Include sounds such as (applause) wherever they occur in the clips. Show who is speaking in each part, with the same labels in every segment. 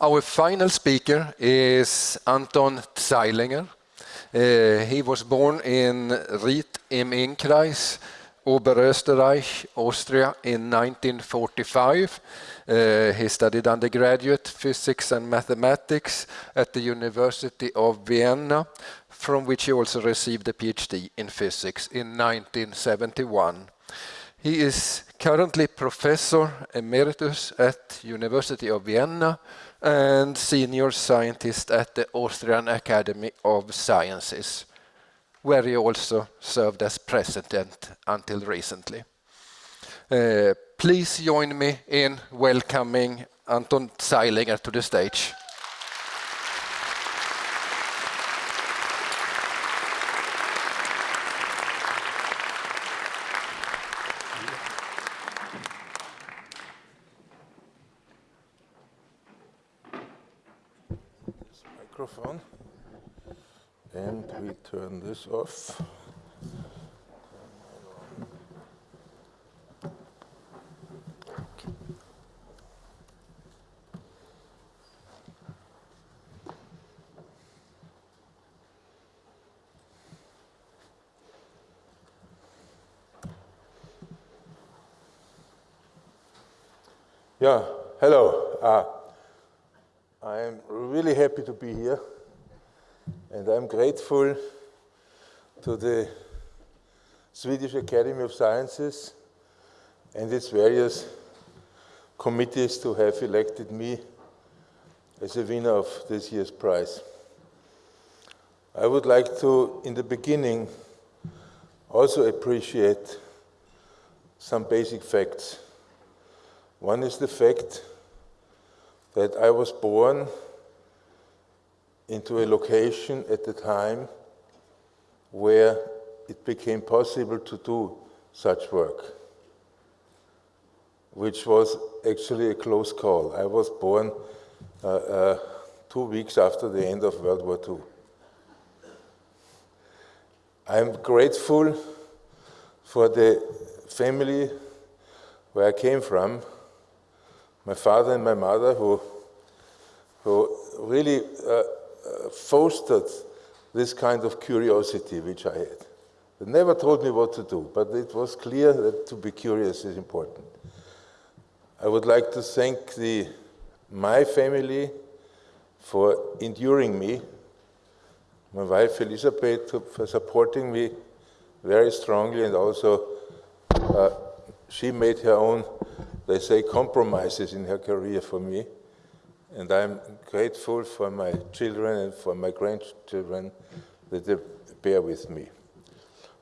Speaker 1: Our final speaker is Anton Zeilinger. Uh, he was born in Ried im Innkreis, Oberösterreich, Austria in 1945. Uh, he studied undergraduate physics and mathematics at the University of Vienna, from which he also received a PhD in physics in 1971. He is currently professor emeritus at University of Vienna and senior scientist at the Austrian Academy of Sciences, where he also served as president until recently. Uh, please join me in welcoming Anton Zeilinger to the stage.
Speaker 2: Microphone. And we turn this off. Yeah, hello. Uh, really happy to be here, and I'm grateful to the Swedish Academy of Sciences and its various committees to have elected me as a winner of this year's prize. I would like to, in the beginning, also appreciate some basic facts. One is the fact that I was born into a location at the time where it became possible to do such work, which was actually a close call. I was born uh, uh, two weeks after the end of World War II. I'm grateful for the family where I came from, my father and my mother who, who really uh, fostered this kind of curiosity which I had. They never told me what to do, but it was clear that to be curious is important. I would like to thank the, my family for enduring me, my wife Elisabeth for supporting me very strongly and also uh, she made her own they say, compromises in her career for me. And I'm grateful for my children and for my grandchildren that they bear with me.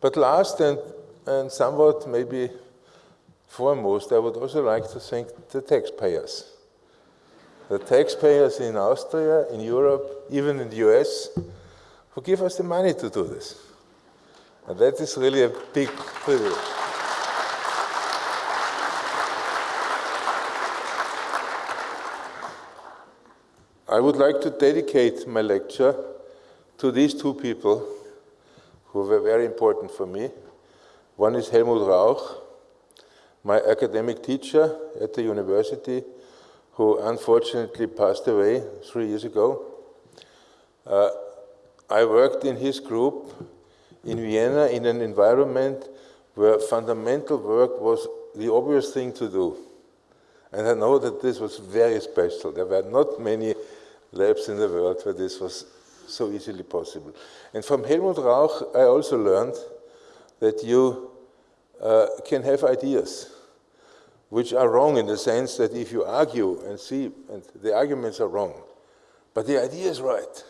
Speaker 2: But last and, and somewhat maybe foremost, I would also like to thank the taxpayers. The taxpayers in Austria, in Europe, even in the US, who give us the money to do this. And that is really a big privilege. I would like to dedicate my lecture to these two people who were very important for me. One is Helmut Rauch, my academic teacher at the university, who unfortunately passed away three years ago. Uh, I worked in his group in Vienna in an environment where fundamental work was the obvious thing to do. And I know that this was very special. There were not many labs in the world where this was so easily possible. And from Helmut Rauch, I also learned that you uh, can have ideas which are wrong in the sense that if you argue and see, and the arguments are wrong, but the idea is right.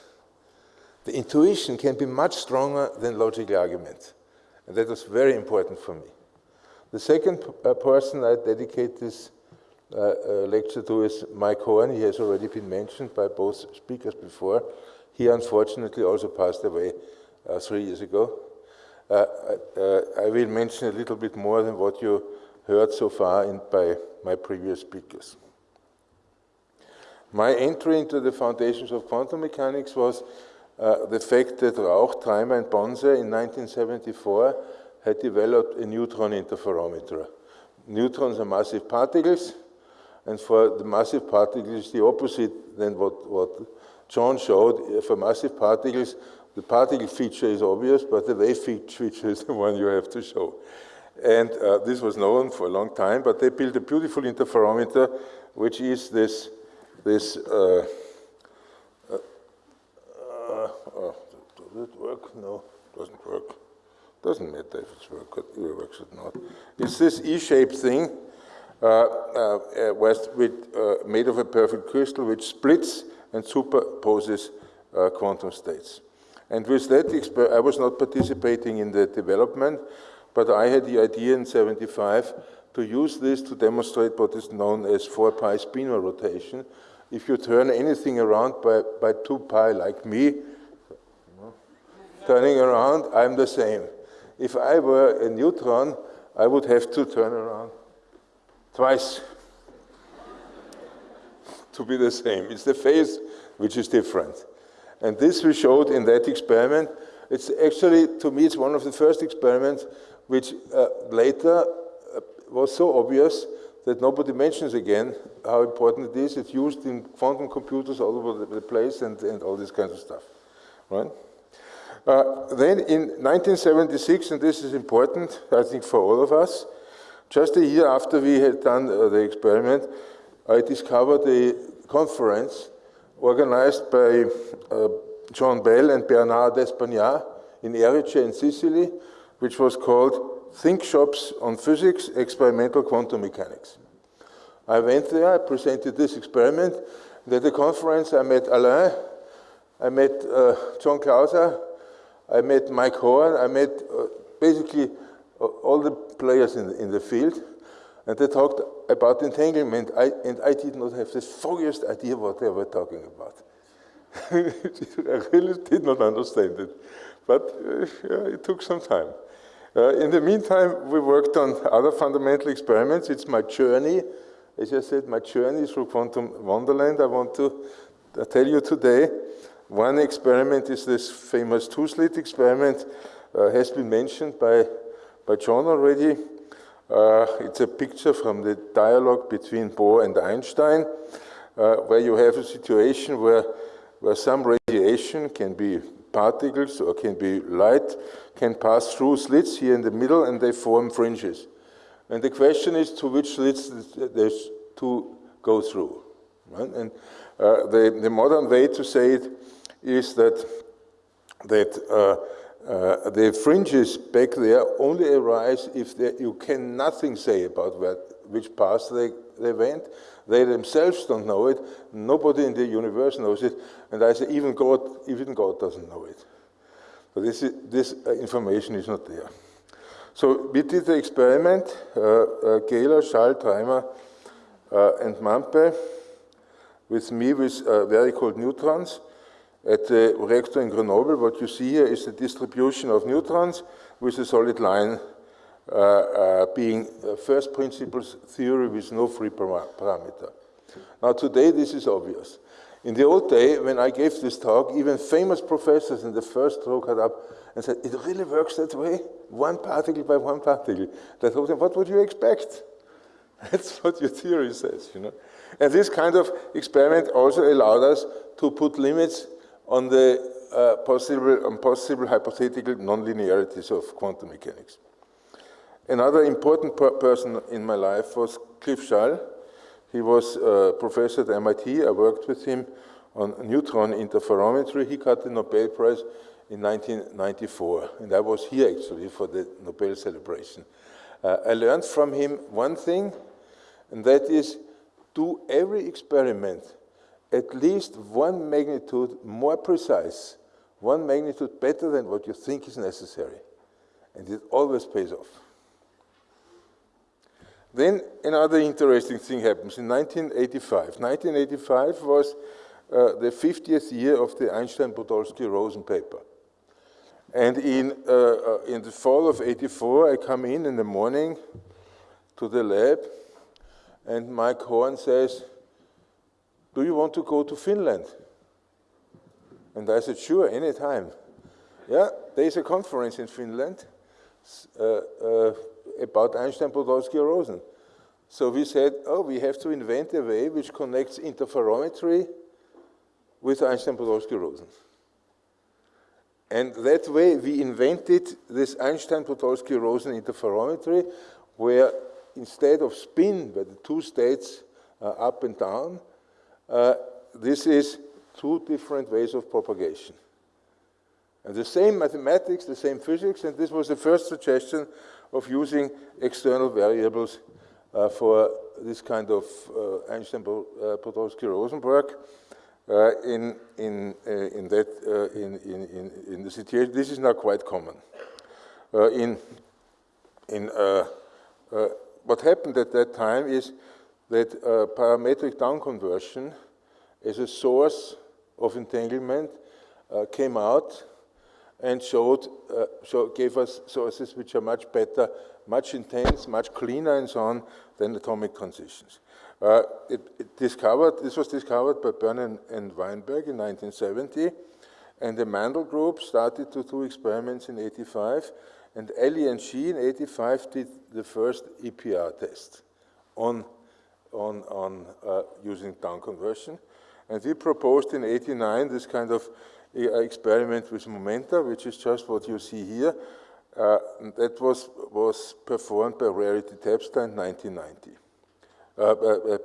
Speaker 2: The intuition can be much stronger than logical argument. And that was very important for me. The second uh, person I dedicate this lecture to is Mike Horne. He has already been mentioned by both speakers before. He unfortunately also passed away uh, three years ago. I will mention a little bit more than what you heard so far in, by my previous speakers. My entry into the foundations of quantum mechanics was uh, the fact that Rauch, Treimer, and Bonse in 1974 had developed a neutron interferometer. Neutrons are massive particles, And for the massive particles, the opposite than what, what John showed. For massive particles, the particle feature is obvious, but the wave feature is the one you have to show. And uh, this was known for a long time, but they built a beautiful interferometer, which is this, this uh, uh, uh oh, does it work? No, doesn't work. Doesn't matter if it's work, it works or not. It's this E-shaped thing, Uh, uh, uh, with, with made of a perfect crystal, which splits and superposes quantum states. And with that, I was not participating in the development, but I had the idea in 75 to use this to demonstrate what is known as 4 pi spinor rotation. If you turn anything around by, by 2 pi like me, turning around, I'm the same. If I were a neutron, I would have to turn around twice to be the same. It's the phase which is different. And this we showed in that experiment. It's actually, to me, it's one of the first experiments which uh, later uh, was so obvious that nobody mentions again how important it is. It's used in quantum computers all over the place and, and all this kind of stuff, right? Uh, then in 1976, and this is important, I think, for all of us, just a year after we had done uh, the experiment, I discovered a conference organized by uh, John Bell and Bernard D'Espagnat in Erice in Sicily, which was called Think Shops on Physics, Experimental Quantum Mechanics. I went there, I presented this experiment. At the conference, I met Alain, I met uh, John Clauser, I met Mike Horne, I met uh, basically all the players in the, in the field, and they talked about entanglement, I, and I did not have the foggiest idea what they were talking about. (laughs) I really did not understand it, but uh, yeah, it took some time. Uh, in the meantime, we worked on other fundamental experiments. It's my journey. As I said, my journey through quantum wonderland. I want to uh, tell you today. One experiment is this famous two-slit experiment, uh, has been mentioned by, by John already. Uh, it's a picture from the dialogue between Bohr and Einstein, uh, where you have a situation where, where some radiation can be particles or can be light, can pass through slits here in the middle and they form fringes. And the question is to which slits there's to go through. Right? And uh, the, the modern way to say it is that, that uh, the fringes back there only arise if they, you can nothing say about where, which path they, they went. They themselves don't know it. Nobody in the universe knows it. And I say even God, even God doesn't know it. But this, is, this uh, information is not there. So we did the experiment, uh, uh, Gähler, uh, and Mampe, with me with uh, very cold neutrons. At the reactor in Grenoble, what you see here is the distribution of neutrons with a solid line uh, uh, being first principles theory with no free parameter. Now today this is obvious. In the old day, when I gave this talk, even famous professors in the first row got up and said, it really works that way? One particle by one particle. That told them, what would you expect? (laughs) That's what your theory says, you know. And this kind of experiment also allowed us to put limits on the uh, possible, on possible hypothetical nonlinearities of quantum mechanics. Another important per person in my life was Cliff Shull. He was a professor at MIT. I worked with him on neutron interferometry. He got the Nobel Prize in 1994, and I was here actually for the Nobel celebration. Uh, I learned from him one thing, and that is do every experiment at least one magnitude more precise, one magnitude better than what you think is necessary. And it always pays off. Then another interesting thing happens in 1985. 1985 was uh, the 50th year of the Einstein-Podolsky-Rosen paper. And in, uh, uh, in the fall of 84, I come in in the morning to the lab, and Mike Horne says, do you want to go to Finland? And I said, sure, anytime. Yeah, there's a conference in Finland uh, uh, about Einstein, Podolsky, Rosen. So we said, oh, we have to invent a way which connects interferometry with Einstein-Podolsky-Rosen. And that way we invented this Einstein-Podolsky-Rosen interferometry where instead of spin, where the two states are up and down, uh, this is two different ways of propagation. And the same mathematics, the same physics, and this was the first suggestion of using external variables uh, for this kind of uh, Einstein-Podolsky-Rosenberg uh, in, in, uh, in, that, uh, in, in, in, the situation. This is now quite common. Uh, in, in, what happened at that time is that parametric down conversion as a source of entanglement came out and showed, uh, gave us sources which are much better, much intense, much cleaner and so on than atomic transitions. Uh, it, it, discovered, this was discovered by Byrne and, and, Weinberg in 1970, and the Mandel group started to do experiments in 85, and Alley and Shih in 85 did the first EPR test on, on, on uh, using down conversion. And we proposed in 89 this kind of experiment with momenta, which is just what you see here. Uh, that was, was performed by Rarity Tapster in 1990. Uh, uh, uh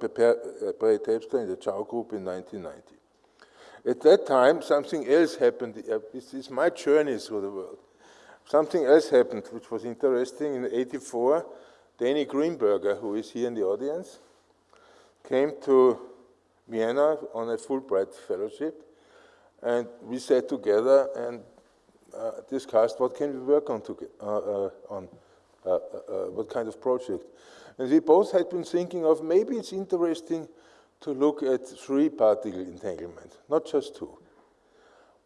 Speaker 2: by Tapster in the Chiao group in 1990. At that time, something else happened. Uh, this is my journey through the world. Something else happened, which was interesting. In 84, Danny Greenberger, who is here in the audience, came to Vienna on a Fulbright fellowship and we sat together and uh, discussed what can we work on, to, uh, uh, on uh, uh, uh, what kind of project. And we both had been thinking of maybe it's interesting to look at three particle entanglement, not just two.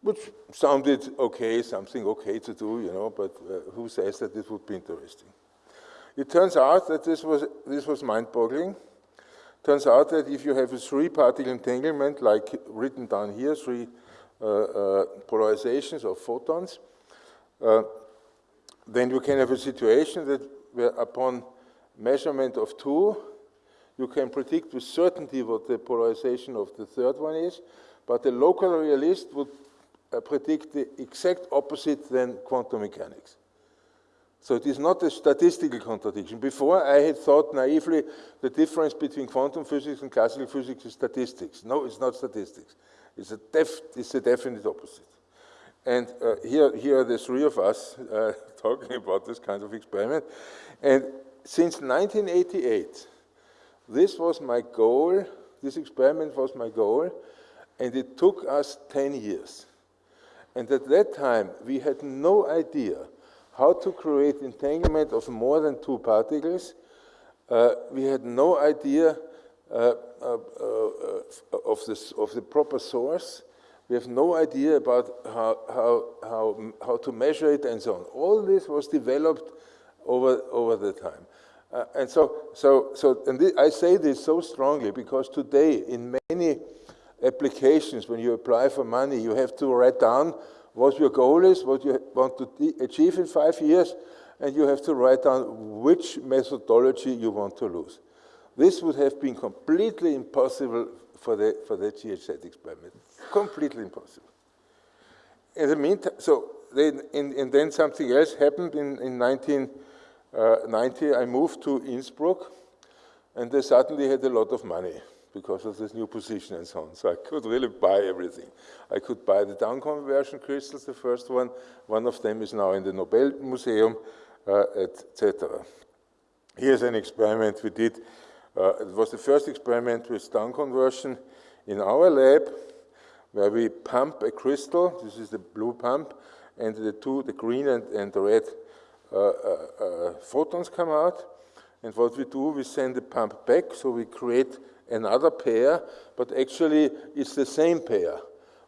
Speaker 2: Which sounded okay, something okay to do, you know, but who says that this would be interesting? It turns out that this was, this was mind-boggling. Turns out that if you have a three-particle entanglement, like written down here, three uh, uh, polarizations of photons, uh, then you can have a situation that where upon measurement of two, you can predict with certainty what the polarization of the third one is, but the local realist would predict the exact opposite than quantum mechanics. So it is not a statistical contradiction. Before, I had thought naively the difference between quantum physics and classical physics is statistics. No, it's not statistics. It's a, def, it's a definite opposite. And uh, here, here are the three of us uh, (laughs) talking about this kind of experiment. And since 1988, this was my goal, this experiment was my goal, and it took us 10 years. And at that time, we had no idea how to create entanglement of more than two particles. Uh, we had no idea uh, uh, uh, of, this, of the proper source. We have no idea about how, how, how, how to measure it and so on. All this was developed over, over the time. Uh, and so, so, so and I say this so strongly because today in many applications, when you apply for money, you have to write down what your goal is, what you want to achieve in five years, and you have to write down which methodology you want to lose. This would have been completely impossible for the, for the GHZ experiment. Completely impossible. In the meantime, so then, and, and then something else happened in, in 1990. Uh, I moved to Innsbruck, and they suddenly had a lot of money because of this new position and so on. So I could really buy everything. I could buy the down conversion crystals, the first one. One of them is now in the Nobel Museum, uh, etc. Here's an experiment we did uh, it was the first experiment with down conversion in our lab, where we pump a crystal, this is the blue pump, and the two, the green and, and the red uh, uh, uh, photons come out. And what we do, we send the pump back, so we create another pair, but actually it's the same pair.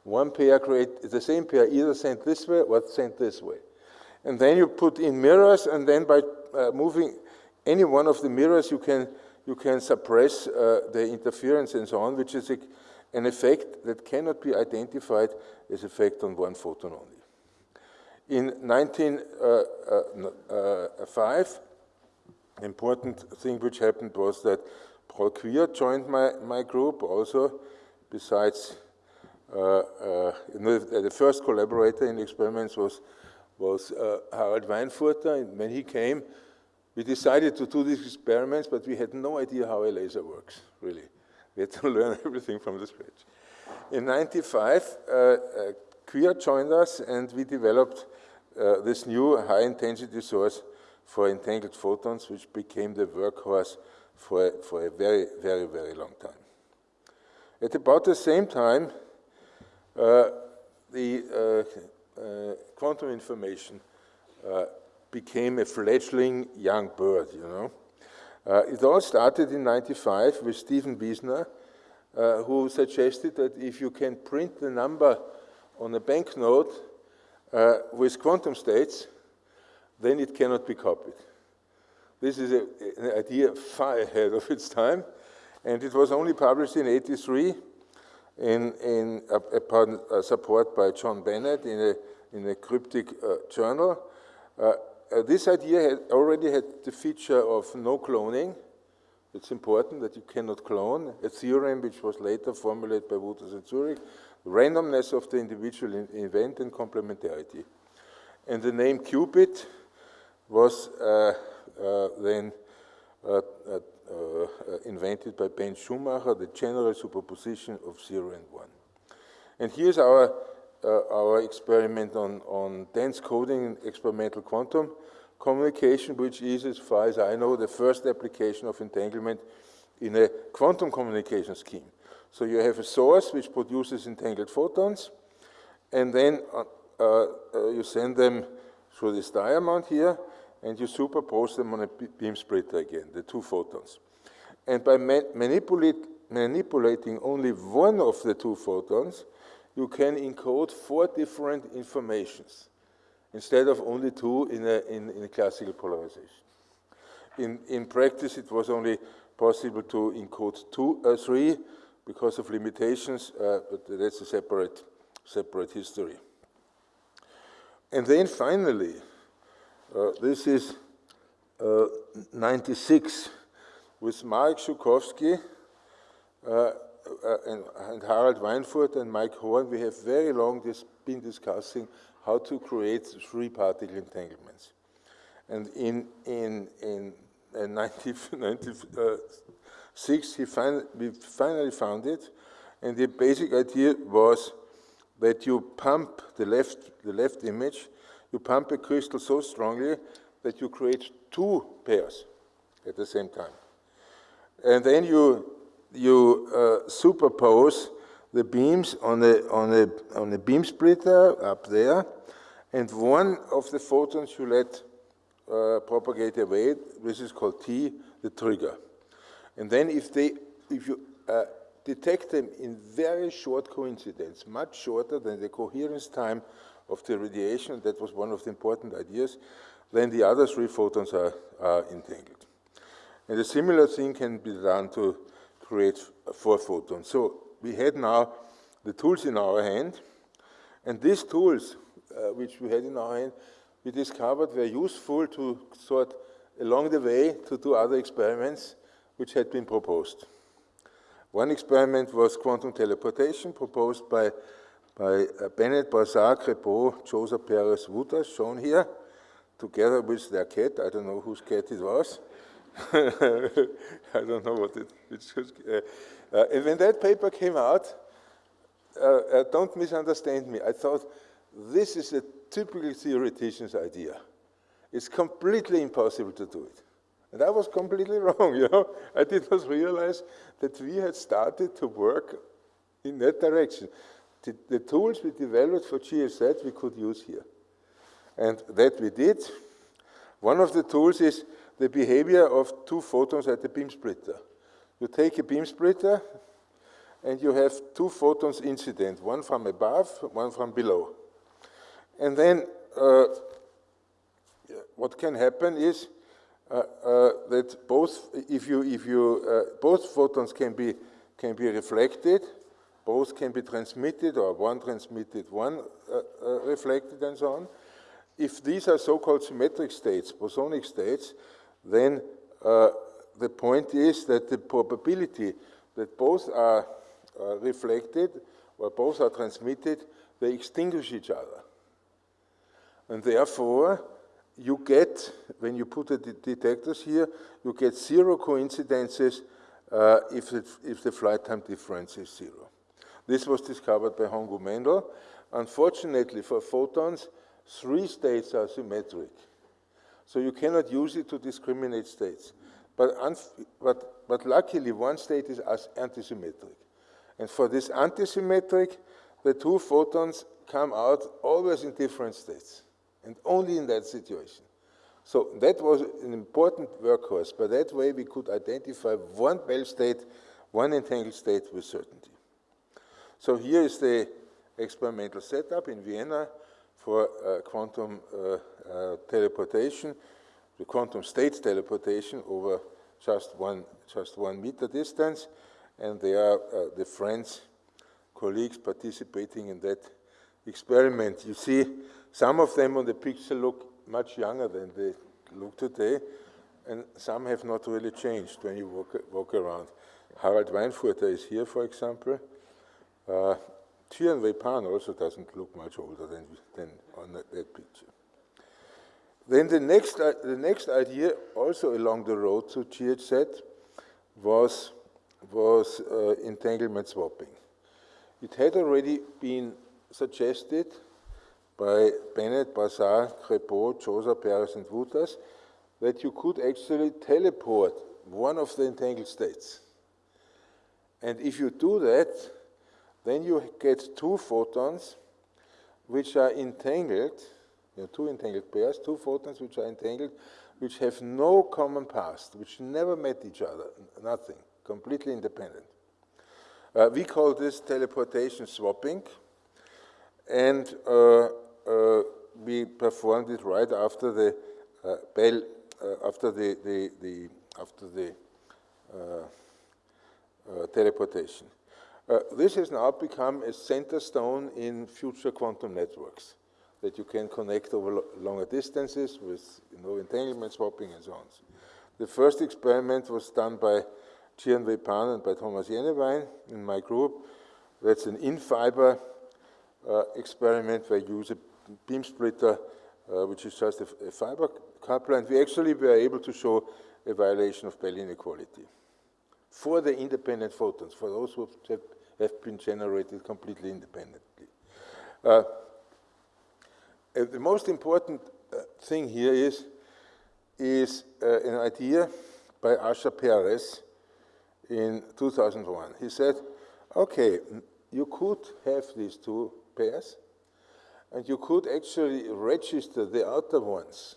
Speaker 2: One pair create the same pair, either sent this way or sent this way. And then you put in mirrors, and then by uh, moving any one of the mirrors, you can you can suppress uh, the interference and so on, which is a, an effect that cannot be identified as effect on one photon only. In 1905, uh, uh, important thing which happened was that Paul Kwiat joined my, my group also, besides uh, uh, the first collaborator in experiments was, was uh, Harald Weinfurter. And when he came, we decided to do these experiments, but we had no idea how a laser works, really. We had to (laughs) learn everything from the scratch. In 95, uh, uh, Kwiat joined us, and we developed uh, this new high-intensity source for entangled photons, which became the workhorse for, for a very, very, very long time. At about the same time, uh, the uh, uh, quantum information became a fledgling young bird, you know. it all started in 95 with Stephen Wiesner, who suggested that if you can print the number on a banknote uh, with quantum states, then it cannot be copied. This is a, an idea far ahead of its time, and it was only published in 83 in, in upon uh, support by John Bennett in a, in a cryptic uh, journal. Uh, uh, this idea had already had the feature of no cloning. It's important that you cannot clone. A theorem which was later formulated by Wootters and Zurek. Randomness of the individual in event and complementarity. And the name qubit was then uh, invented by Ben Schumacher, the general superposition of 0 and 1. And here's our, our experiment on, on dense coding in experimental quantum communication, which is, as far as I know, the first application of entanglement in a quantum communication scheme. So you have a source which produces entangled photons, and then uh, uh, you send them through this diamond here, and you superpose them on a beam splitter again, the two photons. And by ma manipulate, manipulating only one of the two photons, you can encode four different informations instead of only two in a, in, in a classical polarization. In, in practice, it was only possible to encode two, uh, three because of limitations, uh, but that's a separate, separate history. And then finally, uh, this is uh, 96 with Marek Żukowski uh, uh, and, and, Harald Weinfurt and Mike Horne. We have very long dis been discussing how to create three-particle entanglements. And in, in, in 1996, he fin we finally found it, and the basic idea was that you pump the left, the left image you pump a crystal so strongly that you create two pairs at the same time. And then you, you uh, superpose the beams on a, on, a, on a beam splitter up there, and one of the photons you let uh, propagate away, this is called T, the trigger. And then if, they, if you uh, detect them in very short coincidence, much shorter than the coherence time of the radiation, that was one of the important ideas, then the other three photons are, are entangled. And a similar thing can be done to create four photons. So we had now the tools in our hand, and these tools, uh, which we had in our hand, we discovered were useful to sort along the way to do other experiments which had been proposed. One experiment was quantum teleportation proposed by by uh, Bennett, Brassard, Crépeau, Jozsa Peres Wootters, shown here, together with their cat. I don't know whose cat it was. (laughs) I don't know what it, uh, uh, and when that paper came out, uh, uh, don't misunderstand me. I thought this is a typical theoretician's idea. It's completely impossible to do it. And I was completely (laughs) wrong, you know. I did not realize that we had started to work in that direction the, the tools we developed for GHZ we could use here. And that we did. One of the tools is the behavior of two photons at the beam splitter. You take a beam splitter and you have two photons incident, one from above, one from below. And then uh, what can happen is uh, uh, that both, if you, if you, uh, both photons can be, can be reflected, both can be transmitted or one transmitted, one uh, uh, reflected and so on. If these are so-called symmetric states, bosonic states, then uh, the point is that the probability that both are uh, reflected or both are transmitted, they extinguish each other. And therefore, you get, when you put the detectors here, you get zero coincidences uh, if, it, if the flight time difference is zero. This was discovered by Hong-Ou-Mandel. Unfortunately for photons, three states are symmetric. So you cannot use it to discriminate states. But, but, but luckily, one state is antisymmetric. And for this antisymmetric, the two photons come out always in different states, and only in that situation. So that was an important workhorse. By that way, we could identify one Bell state, one entangled state with certainty. So here is the experimental setup in Vienna for uh, quantum uh, uh, teleportation, the quantum state teleportation over just one, just one meter distance. And they are uh, the friends, colleagues participating in that experiment. You see, some of them on the picture look much younger than they look today, and some have not really changed when you walk, walk around. Harald Weinfurter is here, for example. Uh, Tian Pan also doesn't look much older than, than on that, that picture. Then the next, uh, the next idea, also along the road to GHZ, was, was uh, entanglement swapping. It had already been suggested by Bennett, Brassard, Crépeau, Jozsa, Peres, and Wootters that you could actually teleport one of the entangled states. And if you do that, then you get two photons which are entangled, you know, two entangled pairs, two photons which are entangled, which have no common past, which never met each other, nothing, completely independent. Uh, we call this teleportation swapping, and uh, uh, we performed it right after the uh, Bell, uh, after the, the, the, after the uh, teleportation. Uh, this has now become a center stone in future quantum networks that you can connect over lo longer distances with you know, entanglement swapping and so on. The first experiment was done by Jian-Wei Pan and by Thomas Jennewein in my group. That's an in-fiber uh, experiment where you use a beam splitter, uh, which is just a, a fiber coupler, and we actually were able to show a violation of Bell inequality for the independent photons, for those who have have been generated completely independently. Uh, the most important uh, thing here is, is uh, an idea by Asher Peres in 2001. He said, okay, you could have these two pairs, and you could actually register the outer ones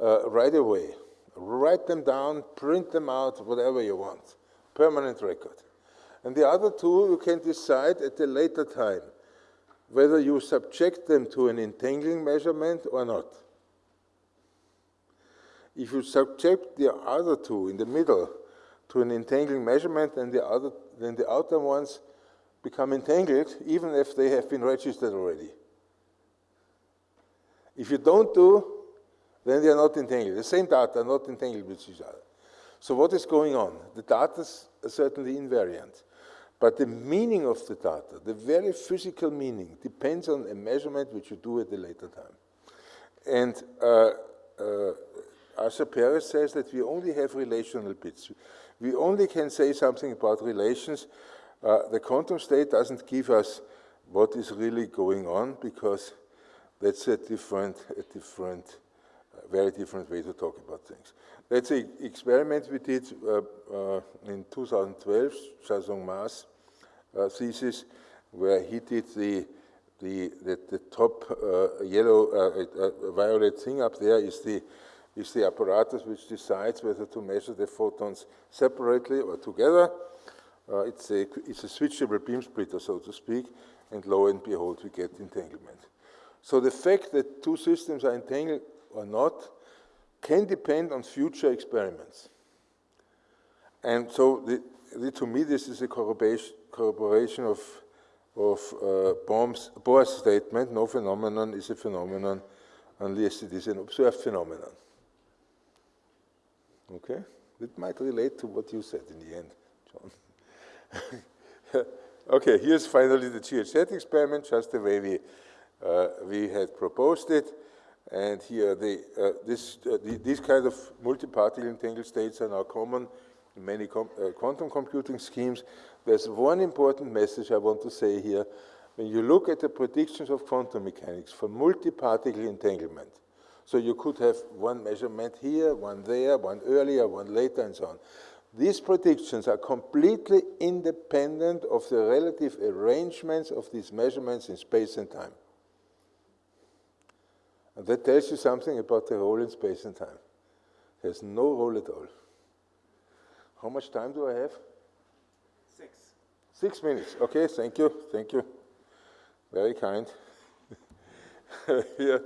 Speaker 2: uh, right away. Write them down, print them out, whatever you want. Permanent record. And the other two, you can decide at a later time whether you subject them to an entangling measurement or not. If you subject the other two in the middle to an entangling measurement, then the, other, then the outer ones become entangled, even if they have been registered already. If you don't do, then they are not entangled. The same data are not entangled with each other. So what is going on? The data is certainly invariant. But the meaning of the data, the very physical meaning, depends on a measurement which you do at a later time. And uh, uh, Asher Peres says that we only have relational bits. We only can say something about relations. Uh, the quantum state doesn't give us what is really going on because that's a different, a different, very different way to talk about things. That's an experiment we did uh, uh, in 2012, Xiaosong Ma's uh, thesis, where he did the the, the, the top uh, yellow, uh, uh, violet thing up there is the, is the apparatus which decides whether to measure the photons separately or together. Uh, it's, a, it's a switchable beam splitter, so to speak, and lo and behold, we get entanglement. So the fact that two systems are entangled or not can depend on future experiments. And so the, the, to me, this is a corroboration, corroboration of, of uh, Bohr's statement, no phenomenon is a phenomenon unless it is an observed phenomenon. Okay? It might relate to what you said in the end, John. (laughs) okay, here's finally the GHZ experiment, just the way we, uh, we had proposed it. And here, the, uh, this, uh, the, these kind of multi-particle entangled states are now common many com uh, quantum computing schemes. There's one important message I want to say here. When you look at the predictions of quantum mechanics for multi-particle entanglement, so you could have one measurement here, one there, one earlier, one later, and so on. These predictions are completely independent of the relative arrangements of these measurements in space and time. And that tells you something about the role in space and time. There's no role at all. How much time do I have?
Speaker 3: Six.
Speaker 2: Six minutes. Okay, thank you, thank you. Very kind. (laughs) here,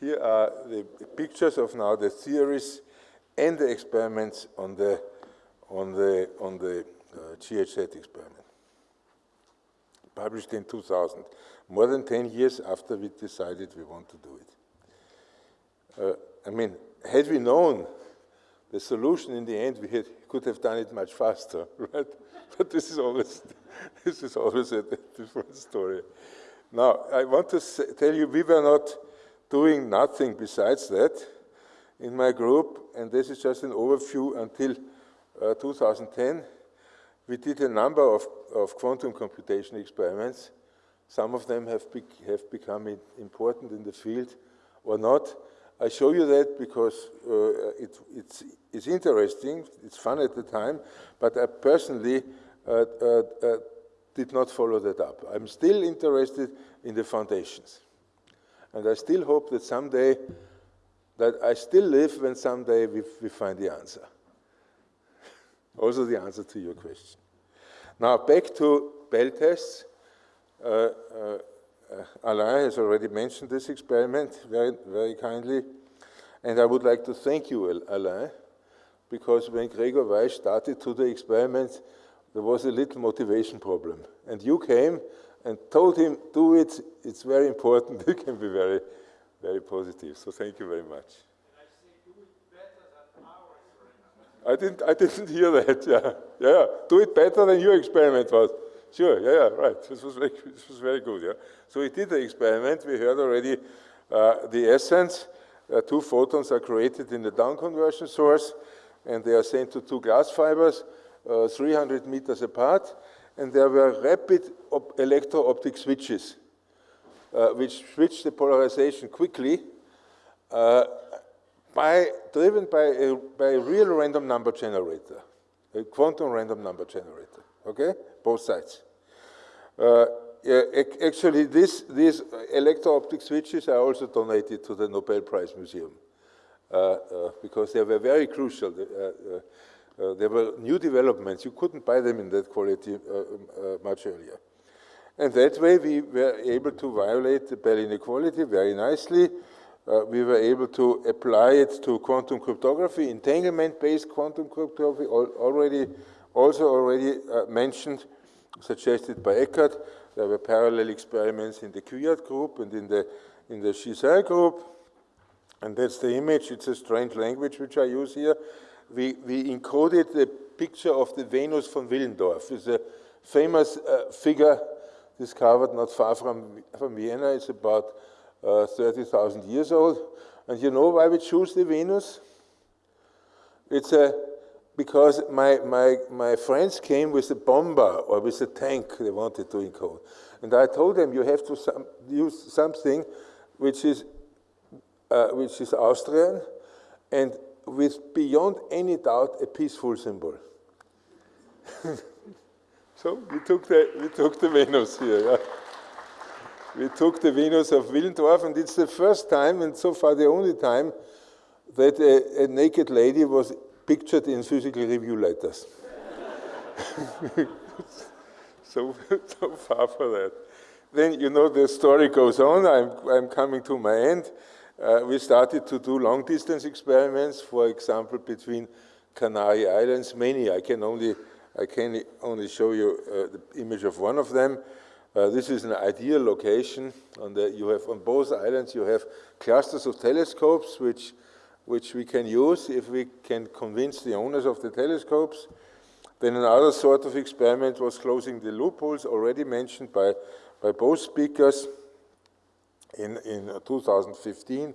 Speaker 2: here are the pictures of now the theories and the experiments on the on the on the uh, GHZ experiment. Published in 2000, more than 10 years after we decided we want to do it. Uh, I mean, had we known the solution in the end, we had, could have done it much faster, (laughs) right? But this is always (laughs) this is always a different story. Now, I want to say, tell you, we were not doing nothing besides that in my group, and this is just an overview until uh, 2010. We did a number of, of quantum computation experiments. Some of them have, be have become important in the field or not. I show you that because uh, it, it's, it's interesting, it's fun at the time, but I personally uh, uh, uh did not follow that up. I'm still interested in the foundations. And I still hope that someday, that I still live when someday we, we find the answer. (laughs) also the answer to your question. Now back to Bell tests. Uh, uh, Alain has already mentioned this experiment very, very kindly. And I would like to thank you, Alain, because when Gregor Weihs started to the experiment, there was a little motivation problem. And you came and told him, do it, it's very important. (laughs) it can be very, very positive. So thank you very much. I (laughs) didn't, I didn't hear that, (laughs) yeah. Yeah, do it better than your experiment was. Sure, yeah, yeah, right. This was very, this was very good, yeah. So we did the experiment. We heard already uh, the essence. Uh, two photons are created in the down conversion source, and they are sent to two glass fibers. Uh, 300 meters apart, and there were rapid electro-optic switches, uh, which switched the polarization quickly, uh, by, driven by a, by a real random number generator, a quantum random number generator, okay? Both sides. Uh, actually, this, these electro-optic switches are also donated to the Nobel Prize Museum because they were very crucial. Uh, uh, there were new developments. You couldn't buy them in that quality uh, uh, much earlier. And that way we were able to violate the Bell inequality very nicely. Uh, we were able to apply it to quantum cryptography, entanglement-based quantum cryptography, al already, also already uh, mentioned, suggested by Ekert. There were parallel experiments in the Kwiat group and in the, in the Gisin group. And that's the image. It's a strange language which I use here we, we encoded the picture of the Venus von Willendorf. It's a famous uh, figure discovered not far from, from Vienna. It's about uh, 30,000 years old. And you know why we choose the Venus? It's a, because my, my, my friends came with a bomber or with a tank they wanted to encode. And I told them you have to some, use something which is, uh, which is Austrian and with beyond any doubt a peaceful symbol. (laughs) so we took the we took the Venus here. Yeah. We took the Venus of Willendorf, and it's the first time, and so far the only time, that a, a naked lady was pictured in physical review letters. (laughs) so, so far for that. Then, you know, the story goes on. I'm, I'm coming to my end. Uh, we started to do long distance experiments, for example, between Canary Islands, many. I can only, I can only show you uh, the image of one of them. Uh, this is an ideal location. On the, you have on both islands, you have clusters of telescopes which which we can use if we can convince the owners of the telescopes. Then another sort of experiment was closing the loopholes already mentioned by, by both speakers in, in 2015,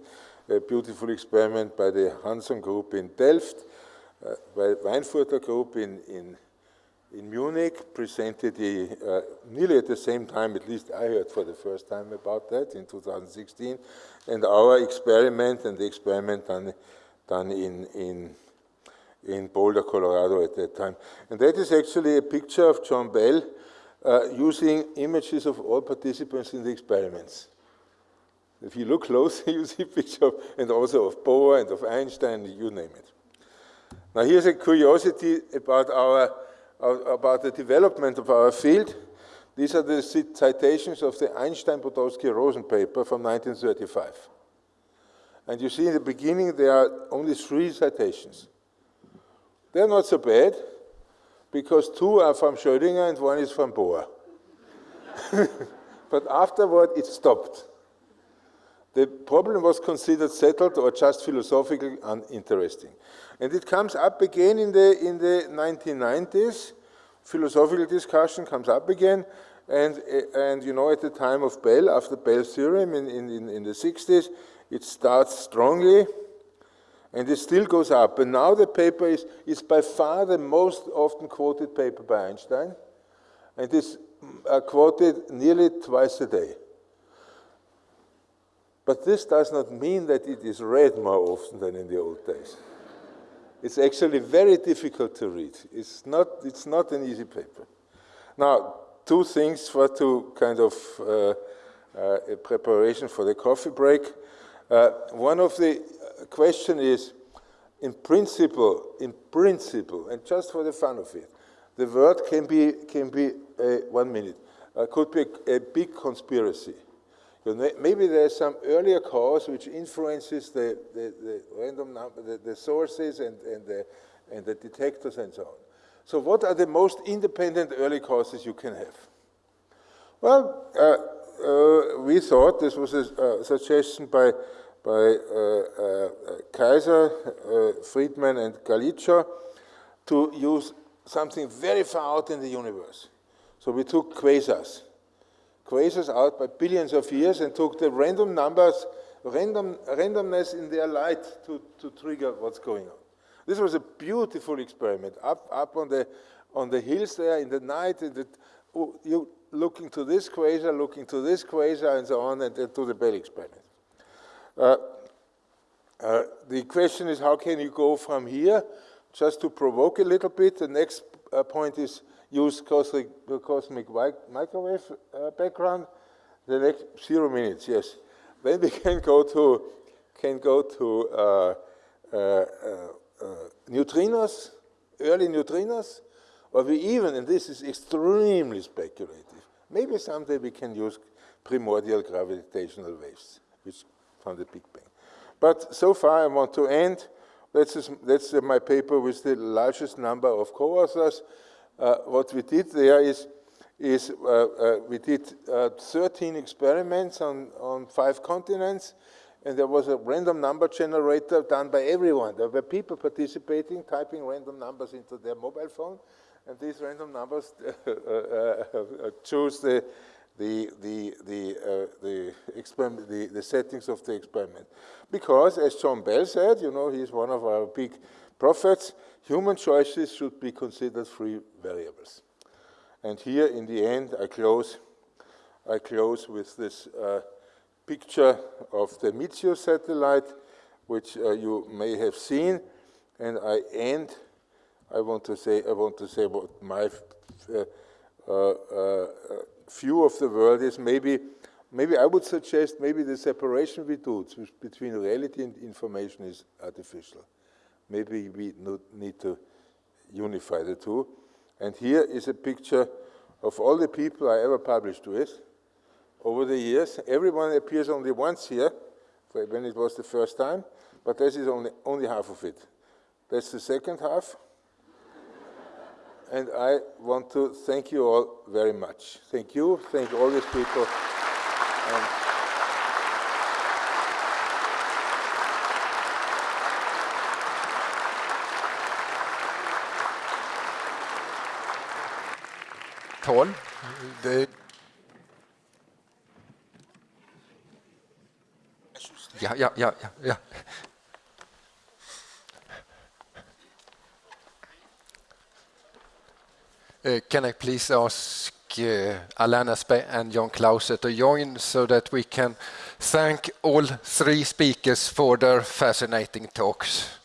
Speaker 2: a beautiful experiment by the Hanson group in Delft, uh, by Weinfurter group in, in, in Munich, presented the, uh, nearly at the same time, at least I heard for the first time about that in 2016, and our experiment and the experiment done, done in, in, in Boulder, Colorado at that time. And that is actually a picture of John Bell uh, using images of all participants in the experiments. If you look closely, (laughs) you see picture of, and also of Bohr and of Einstein, you name it. Now here's a curiosity about our, about the development of our field. These are the citations of the Einstein-Podolsky-Rosen paper from 1935. And you see in the beginning there are only three citations. They're not so bad, because two are from Schrödinger and one is from Bohr. (laughs) but afterward it stopped. The problem was considered settled or just philosophically uninteresting. And it comes up again in the, in the 1990s. Philosophical discussion comes up again. And, and you know, at the time of Bell, after Bell's theorem in, in, in the 60s, it starts strongly and it still goes up. And now the paper is, is by far the most often quoted paper by Einstein. And is uh, quoted nearly twice a day. But this does not mean that it is read more often than in the old days. It's actually very difficult to read. It's not, it's not an easy paper. Now, two things for to kind of uh, uh, preparation for the coffee break. Uh, one of the question is, in principle, in principle, and just for the fun of it, the word can be, can be uh, one minute, uh, could be a, a big conspiracy. Maybe there's some earlier cause which influences the, the, the random number, the, the sources and, and, the, and the detectors and so on. So what are the most independent early causes you can have? Well, uh, uh, we thought this was a suggestion by, by uh, uh Kaiser, uh, Friedman, and Gallicchio to use something very far out in the universe. So we took quasars quasars out by billions of years and took the random numbers, random, randomness in their light to, to trigger what's going on. This was a beautiful experiment up, up on, the, on the hills there in the night. The, oh, you looking to this quasar, looking to this quasar, and so on, and, and to the Bell experiment. Uh, uh, the question is, how can you go from here? Just to provoke a little bit, the next uh, point is, use cosmic, cosmic microwave uh, background. The next zero minutes, yes. Then we (laughs) can go to can go to uh, uh, uh, uh neutrinos, early neutrinos, or we even, and this is extremely speculative, maybe someday we can use primordial gravitational waves, which from the Big Bang. But so far I want to end. That's, that's my paper with the largest number of co-authors. Uh, what we did there is, is uh, uh, we did 13 experiments on, on five continents, and there was a random number generator done by everyone. There were people participating, typing random numbers into their mobile phone, and these random numbers (laughs) choose the the the the uh, the, experiment, the the settings of the experiment, because as John Bell said, you know, he's one of our big prophets human choices should be considered free variables. And here in the end, I close, I close with this uh, picture of the Micius satellite, which uh, you may have seen. And I end, I want to say, I want to say what my uh, uh, uh view of the world is maybe, maybe I would suggest maybe the separation we do between reality and information is artificial maybe we need to unify the two. And here is a picture of all the people I ever published with over the years. Everyone appears only once here, when it was the first time, but this is only, only half of it. That's the second half. and I want to thank you all very much. Thank you, thank all these people.
Speaker 1: Tal. Det... Ja, ja, ja, ja, ja. Uh, can I please ask uh, Alain and John Clauser to join so that we can thank all three speakers for their fascinating talks.